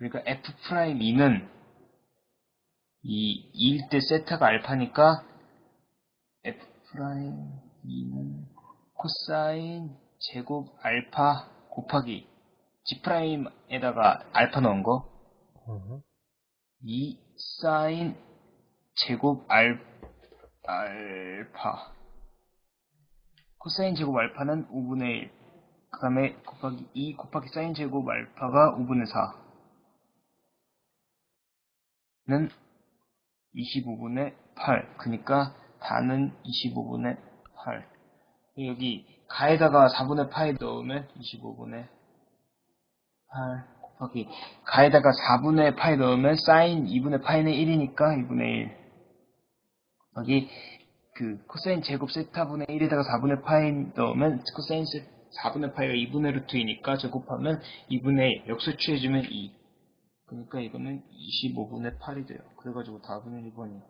그러니까 f 프라임 2는 이 2일 때 세타가 알파니까 f 프라임 2는 코사인 제곱 알파 곱하기 g 프라임에다가 알파 넣은 거 음. 2 사인 제곱 알, 알파 코사인 제곱 알파는 5분의 1. 그 다음에 곱하기 2 곱하기 사인 제곱 알파가 5분의 4 는 25분의 8. 그니까 다는 25분의 8. 여기 가에다가 4분의 파이 넣으면 25분의 8 곱하기 가에다가 4분의 파이 넣으면 사인 2분의 파이는 1이니까 2분의 1 여기 그 코사인 제곱 세타분의 1에다가 4분의 파이 넣으면 코사인 세 4분의 파이가 2분의 루트이니까 제곱하면 2분의 1 역수 취해주면 2 그러니까 이거는 25분의 8이 돼요. 그래가지고 답은 1번이에요.